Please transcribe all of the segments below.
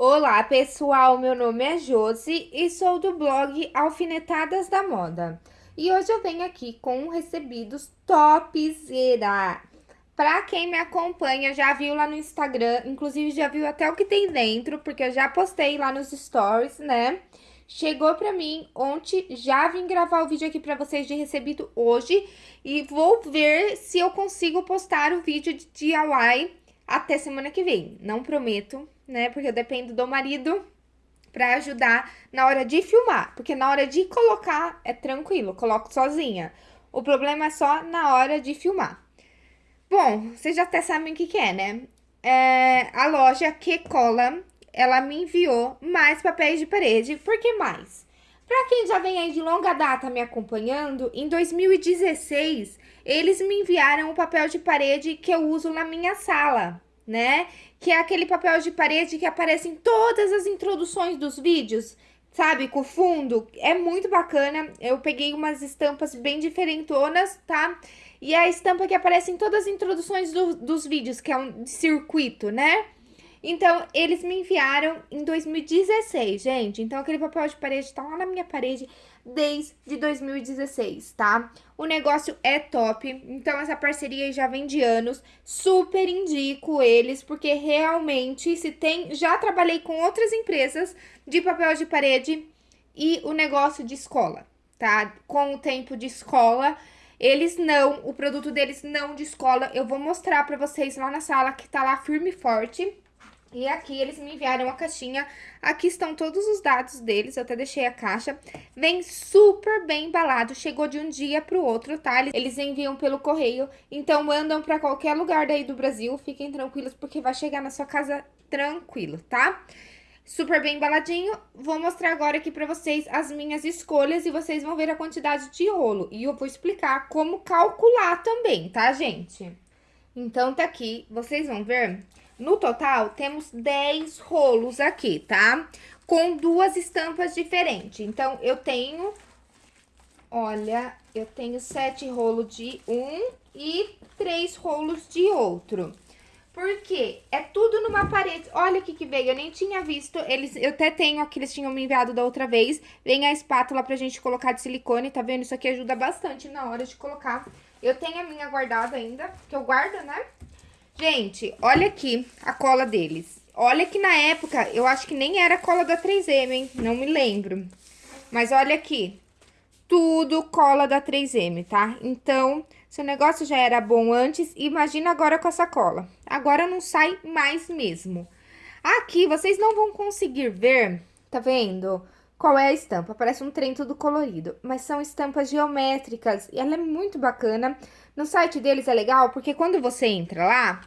Olá pessoal, meu nome é Josi e sou do blog Alfinetadas da Moda. E hoje eu venho aqui com recebidos topzera. Pra quem me acompanha, já viu lá no Instagram, inclusive já viu até o que tem dentro, porque eu já postei lá nos stories, né? Chegou pra mim ontem, já vim gravar o vídeo aqui pra vocês de recebido hoje. E vou ver se eu consigo postar o vídeo de DIY até semana que vem. Não prometo, né? Porque eu dependo do marido para ajudar na hora de filmar. Porque na hora de colocar é tranquilo, coloco sozinha. O problema é só na hora de filmar. Bom, vocês já até sabem o que, que é, né? É, a loja Que Cola, ela me enviou mais papéis de parede. Por que mais? Para quem já vem aí de longa data me acompanhando, em 2016, eles me enviaram o papel de parede que eu uso na minha sala né? Que é aquele papel de parede que aparece em todas as introduções dos vídeos, sabe? Com fundo. É muito bacana. Eu peguei umas estampas bem diferentonas, tá? E a estampa que aparece em todas as introduções do, dos vídeos, que é um circuito, né? Então, eles me enviaram em 2016, gente. Então, aquele papel de parede tá lá na minha parede desde 2016, tá? O negócio é top, então essa parceria já vem de anos, super indico eles, porque realmente se tem... Já trabalhei com outras empresas de papel de parede e o negócio de escola, tá? Com o tempo de escola, eles não, o produto deles não de escola, eu vou mostrar pra vocês lá na sala que tá lá firme e forte, e aqui eles me enviaram uma caixinha, aqui estão todos os dados deles, eu até deixei a caixa. Vem super bem embalado, chegou de um dia pro outro, tá? Eles enviam pelo correio, então mandam pra qualquer lugar daí do Brasil, fiquem tranquilos porque vai chegar na sua casa tranquilo, tá? Super bem embaladinho, vou mostrar agora aqui pra vocês as minhas escolhas e vocês vão ver a quantidade de rolo. E eu vou explicar como calcular também, tá, gente? Então, tá aqui, vocês vão ver no total, temos 10 rolos aqui, tá? Com duas estampas diferentes. Então, eu tenho, olha, eu tenho sete rolos de um e três rolos de outro. Porque é tudo numa parede. Olha o que que veio, eu nem tinha visto. Eles, eu até tenho aqui, eles tinham me enviado da outra vez. Vem a espátula pra gente colocar de silicone, tá vendo? Isso aqui ajuda bastante na hora de colocar. Eu tenho a minha guardada ainda, que eu guardo, né? Gente, olha aqui a cola deles. Olha que na época, eu acho que nem era cola da 3M, hein? Não me lembro. Mas olha aqui. Tudo cola da 3M, tá? Então, se o negócio já era bom antes, imagina agora com essa cola. Agora não sai mais mesmo. Aqui, vocês não vão conseguir ver, tá vendo? Qual é a estampa? Parece um trem tudo colorido, mas são estampas geométricas e ela é muito bacana. No site deles é legal porque quando você entra lá,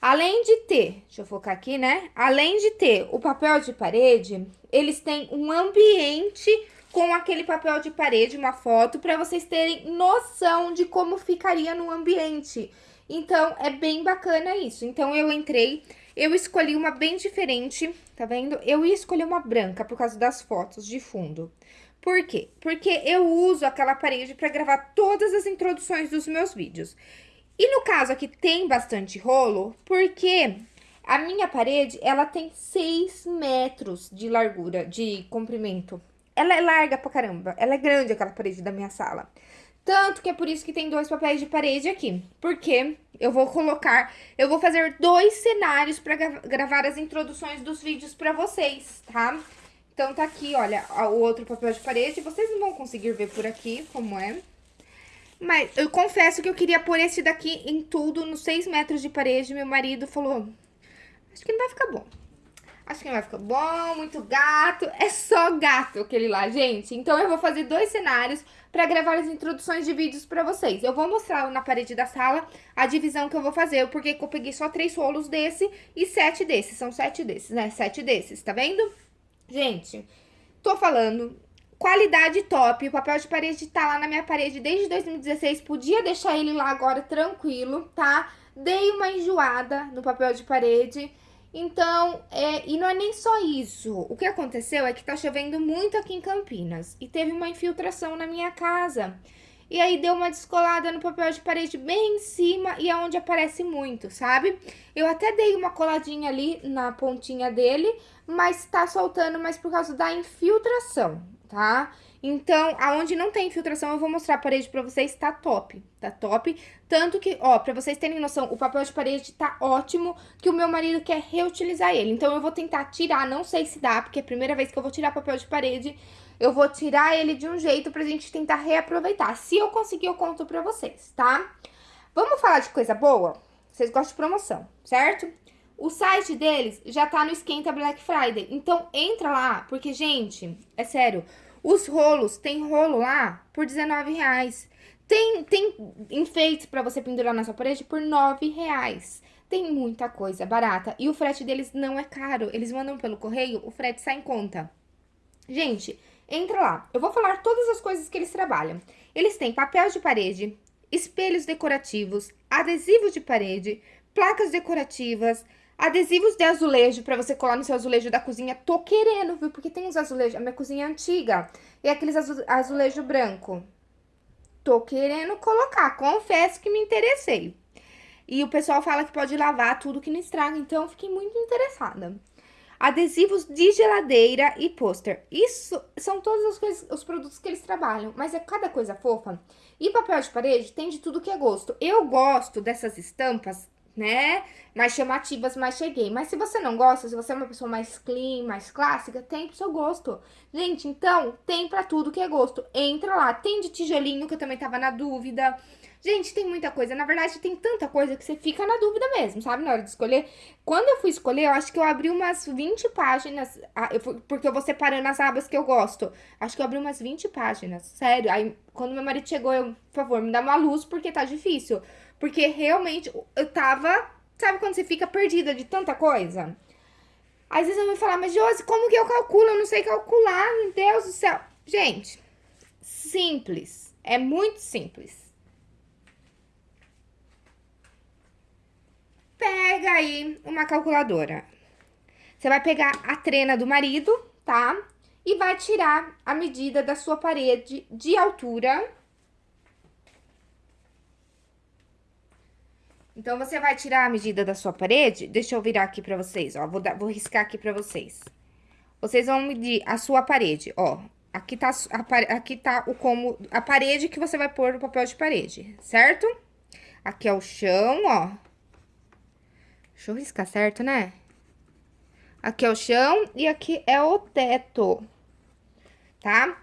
além de ter, deixa eu focar aqui, né? Além de ter o papel de parede, eles têm um ambiente com aquele papel de parede, uma foto, para vocês terem noção de como ficaria no ambiente. Então, é bem bacana isso. Então, eu entrei, eu escolhi uma bem diferente, tá vendo? Eu ia escolher uma branca por causa das fotos de fundo. Por quê? Porque eu uso aquela parede para gravar todas as introduções dos meus vídeos. E no caso aqui tem bastante rolo, porque a minha parede, ela tem 6 metros de largura, de comprimento. Ela é larga pra caramba, ela é grande aquela parede da minha sala. Tanto que é por isso que tem dois papéis de parede aqui. Porque eu vou colocar, eu vou fazer dois cenários para gravar as introduções dos vídeos para vocês, tá? Então, tá aqui, olha, o outro papel de parede. Vocês não vão conseguir ver por aqui como é. Mas eu confesso que eu queria pôr esse daqui em tudo, nos 6 metros de parede. Meu marido falou, acho que não vai ficar bom. Acho que não vai ficar bom, muito gato. É só gato aquele lá, gente. Então, eu vou fazer dois cenários pra gravar as introduções de vídeos pra vocês. Eu vou mostrar na parede da sala a divisão que eu vou fazer, porque eu peguei só três rolos desse e sete desses. São sete desses, né? Sete desses, tá vendo? Gente, tô falando, qualidade top, o papel de parede tá lá na minha parede desde 2016, podia deixar ele lá agora tranquilo, tá? Dei uma enjoada no papel de parede, então, é, e não é nem só isso, o que aconteceu é que tá chovendo muito aqui em Campinas, e teve uma infiltração na minha casa, e aí deu uma descolada no papel de parede bem em cima e é onde aparece muito, sabe? Eu até dei uma coladinha ali na pontinha dele, mas tá soltando mais por causa da infiltração, tá? Então, aonde não tem infiltração, eu vou mostrar a parede pra vocês, tá top, tá top. Tanto que, ó, pra vocês terem noção, o papel de parede tá ótimo, que o meu marido quer reutilizar ele. Então, eu vou tentar tirar, não sei se dá, porque é a primeira vez que eu vou tirar papel de parede, eu vou tirar ele de um jeito pra gente tentar reaproveitar. Se eu conseguir, eu conto pra vocês, tá? Vamos falar de coisa boa? Vocês gostam de promoção, certo? O site deles já tá no Esquenta Black Friday, então entra lá, porque, gente, é sério, os rolos, tem rolo lá por R$19,00. Tem, tem enfeites pra você pendurar na sua parede por R$9,00. Tem muita coisa barata. E o frete deles não é caro. Eles mandam pelo correio, o frete sai em conta. Gente, entra lá. Eu vou falar todas as coisas que eles trabalham. Eles têm papel de parede, espelhos decorativos, adesivos de parede, placas decorativas, Adesivos de azulejo para você colar no seu azulejo da cozinha. Tô querendo, viu? Porque tem uns azulejos. A minha cozinha é antiga. E aqueles azu azulejo branco. Tô querendo colocar. Confesso que me interessei. E o pessoal fala que pode lavar tudo que não estraga. Então, fiquei muito interessada. Adesivos de geladeira e pôster. Isso são todas as coisas, os produtos que eles trabalham. Mas é cada coisa fofa. E papel de parede tem de tudo que é gosto. Eu gosto dessas estampas né? Mais chamativas, mais cheguei. Mas se você não gosta, se você é uma pessoa mais clean, mais clássica, tem pro seu gosto. Gente, então, tem pra tudo que é gosto. Entra lá. Tem de tijolinho, que eu também tava na dúvida. Gente, tem muita coisa. Na verdade, tem tanta coisa que você fica na dúvida mesmo, sabe? Na hora de escolher. Quando eu fui escolher, eu acho que eu abri umas 20 páginas, ah, porque eu vou separando as abas que eu gosto. Acho que eu abri umas 20 páginas, sério. Aí, quando meu marido chegou, eu, por favor, me dá uma luz, porque tá difícil. Porque realmente eu tava. Sabe quando você fica perdida de tanta coisa? Às vezes eu vou falar, mas Josi, como que eu calculo? Eu não sei calcular, meu Deus do céu. Gente, simples. É muito simples. Pega aí uma calculadora. Você vai pegar a trena do marido, tá? E vai tirar a medida da sua parede de altura Então, você vai tirar a medida da sua parede. Deixa eu virar aqui pra vocês, ó. Vou, dar, vou riscar aqui pra vocês. Vocês vão medir a sua parede, ó. Aqui tá, a, aqui tá o como, a parede que você vai pôr no papel de parede, certo? Aqui é o chão, ó. Deixa eu riscar certo, né? Aqui é o chão e aqui é o teto, tá?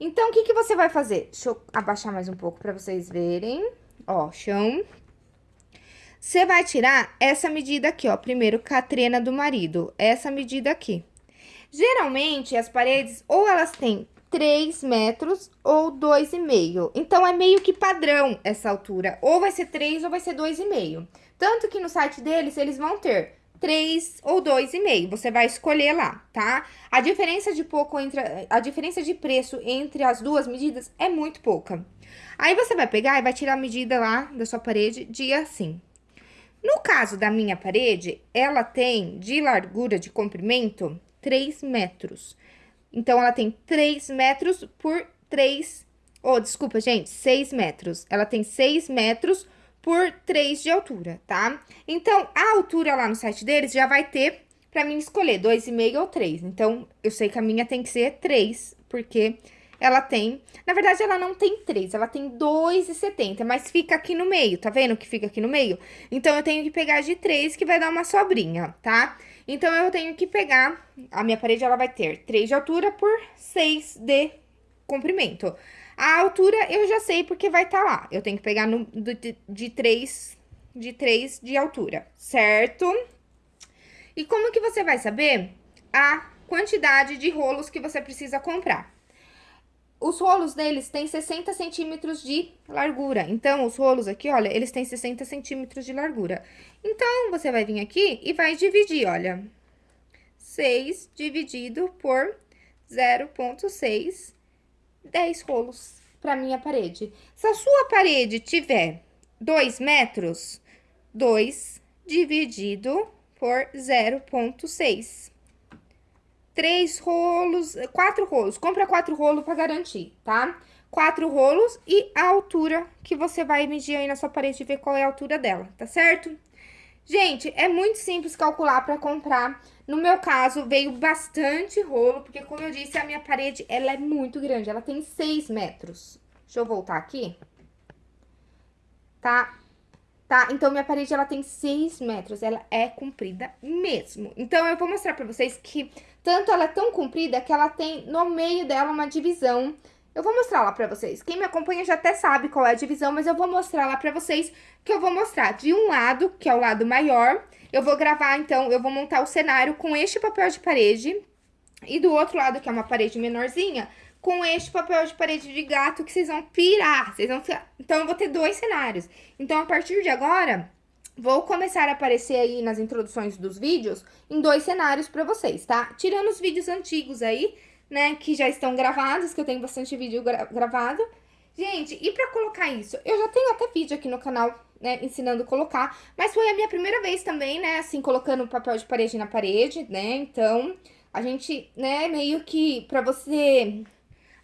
Então, o que que você vai fazer? Deixa eu abaixar mais um pouco pra vocês verem. Ó, chão, você vai tirar essa medida aqui, ó, primeiro catrena do marido, essa medida aqui. Geralmente, as paredes, ou elas têm 3 metros ou 2,5. Então, é meio que padrão essa altura. Ou vai ser 3 ou vai ser 2,5. Tanto que no site deles, eles vão ter 3 ou 2,5. Você vai escolher lá, tá? A diferença de pouco entre... A diferença de preço entre as duas medidas é muito pouca. Aí, você vai pegar e vai tirar a medida lá da sua parede de assim. No caso da minha parede, ela tem de largura de comprimento 3 metros. Então, ela tem 3 metros por 3... Oh, desculpa, gente, 6 metros. Ela tem 6 metros por 3 de altura, tá? Então, a altura lá no site deles já vai ter pra mim escolher 2,5 ou 3. Então, eu sei que a minha tem que ser 3, porque ela tem... Na verdade, ela não tem 3, ela tem 2,70, mas fica aqui no meio, tá vendo que fica aqui no meio? Então, eu tenho que pegar de 3, que vai dar uma sobrinha, tá? Então, eu tenho que pegar... A minha parede, ela vai ter 3 de altura por 6 de comprimento. A altura, eu já sei porque vai estar tá lá. Eu tenho que pegar no, de, de 3 de 3 de altura, certo? E como que você vai saber a quantidade de rolos que você precisa comprar? Os rolos deles têm 60 centímetros de largura. Então, os rolos aqui, olha, eles têm 60 centímetros de largura. Então, você vai vir aqui e vai dividir, olha. 6 dividido por 0,6, 10 rolos para minha parede. Se a sua parede tiver 2 metros, 2 dividido por 0,6 três rolos, quatro rolos. Compra quatro rolos para garantir, tá? quatro rolos e a altura que você vai medir aí na sua parede e ver qual é a altura dela, tá certo? Gente, é muito simples calcular para comprar. No meu caso, veio bastante rolo, porque como eu disse, a minha parede, ela é muito grande, ela tem 6 metros. Deixa eu voltar aqui. Tá? Tá? Então, minha parede, ela tem 6 metros, ela é comprida mesmo. Então, eu vou mostrar pra vocês que tanto ela é tão comprida que ela tem no meio dela uma divisão eu vou mostrar lá pra vocês. Quem me acompanha já até sabe qual é a divisão, mas eu vou mostrar lá pra vocês que eu vou mostrar de um lado, que é o lado maior. Eu vou gravar, então, eu vou montar o cenário com este papel de parede. E do outro lado, que é uma parede menorzinha, com este papel de parede de gato que vocês vão pirar. Vocês vão... Então, eu vou ter dois cenários. Então, a partir de agora, vou começar a aparecer aí nas introduções dos vídeos em dois cenários pra vocês, tá? Tirando os vídeos antigos aí, né, que já estão gravados, que eu tenho bastante vídeo gra gravado. Gente, e pra colocar isso? Eu já tenho até vídeo aqui no canal, né, ensinando a colocar, mas foi a minha primeira vez também, né, assim, colocando papel de parede na parede, né, então, a gente, né, meio que pra você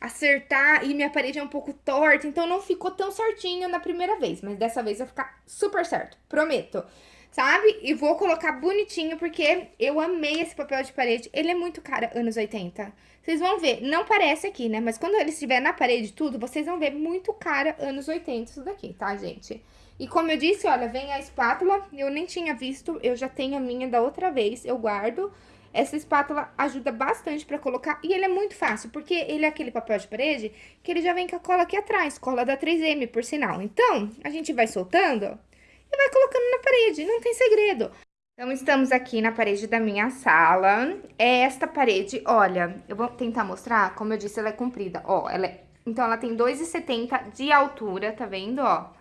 acertar e minha parede é um pouco torta, então não ficou tão certinho na primeira vez, mas dessa vez vai ficar super certo, prometo sabe? E vou colocar bonitinho, porque eu amei esse papel de parede. Ele é muito caro, anos 80. Vocês vão ver, não parece aqui, né? Mas quando ele estiver na parede tudo, vocês vão ver muito cara, anos 80 isso daqui, tá, gente? E como eu disse, olha, vem a espátula, eu nem tinha visto, eu já tenho a minha da outra vez, eu guardo. Essa espátula ajuda bastante pra colocar, e ele é muito fácil, porque ele é aquele papel de parede que ele já vem com a cola aqui atrás, cola da 3M, por sinal. Então, a gente vai soltando, e vai colocando na parede, não tem segredo. Então, estamos aqui na parede da minha sala. É esta parede, olha, eu vou tentar mostrar, como eu disse, ela é comprida. Ó, ela é... Então, ela tem 2,70 de altura, tá vendo, ó?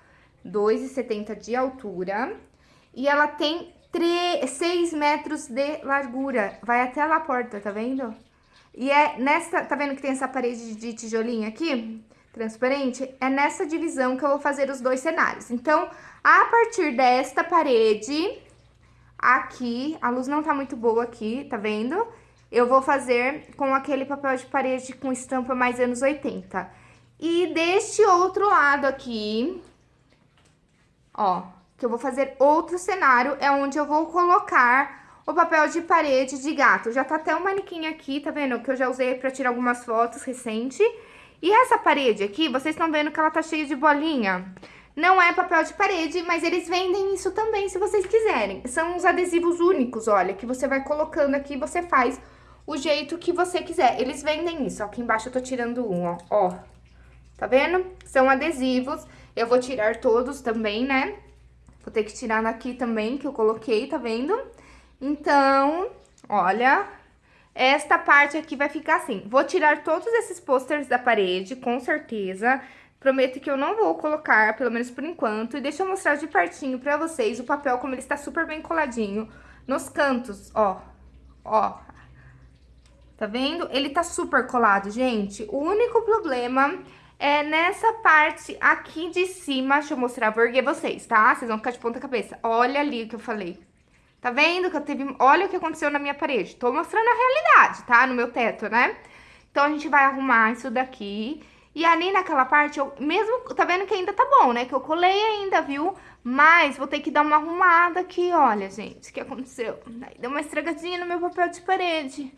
2,70 de altura. E ela tem 3, 6 metros de largura. Vai até lá a porta, tá vendo? E é nessa, tá vendo que tem essa parede de tijolinho aqui? transparente, é nessa divisão que eu vou fazer os dois cenários. Então, a partir desta parede, aqui, a luz não tá muito boa aqui, tá vendo? Eu vou fazer com aquele papel de parede com estampa mais anos 80. E deste outro lado aqui, ó, que eu vou fazer outro cenário, é onde eu vou colocar o papel de parede de gato. Já tá até um manequim aqui, tá vendo? Que eu já usei pra tirar algumas fotos recente. E essa parede aqui, vocês estão vendo que ela tá cheia de bolinha? Não é papel de parede, mas eles vendem isso também, se vocês quiserem. São uns adesivos únicos, olha, que você vai colocando aqui e você faz o jeito que você quiser. Eles vendem isso, ó, aqui embaixo eu tô tirando um, ó, ó. Tá vendo? São adesivos, eu vou tirar todos também, né? Vou ter que tirar daqui também, que eu coloquei, tá vendo? Então, olha, esta parte aqui vai ficar assim. Vou tirar todos esses posters da parede, com certeza. Prometo que eu não vou colocar, pelo menos por enquanto. E deixa eu mostrar de pertinho pra vocês o papel, como ele está super bem coladinho. Nos cantos, ó. Ó. Tá vendo? Ele tá super colado, gente. O único problema é nessa parte aqui de cima. Deixa eu mostrar, vou erguer vocês, tá? Vocês vão ficar de ponta cabeça. Olha ali o que eu falei. Tá vendo que eu teve... Olha o que aconteceu na minha parede. Tô mostrando a realidade, tá? No meu teto, né? Então, a gente vai arrumar isso daqui. E ali naquela parte, eu mesmo... Tá vendo que ainda tá bom, né? Que eu colei ainda, viu? Mas vou ter que dar uma arrumada aqui, olha, gente. O que aconteceu? Deu uma estragadinha no meu papel de parede,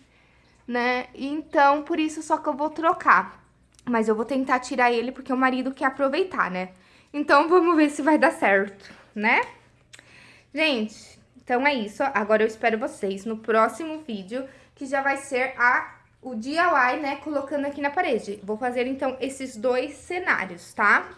né? Então, por isso só que eu vou trocar. Mas eu vou tentar tirar ele porque o marido quer aproveitar, né? Então, vamos ver se vai dar certo, né? Gente, então, é isso. Agora eu espero vocês no próximo vídeo, que já vai ser a, o DIY, né, colocando aqui na parede. Vou fazer, então, esses dois cenários, tá?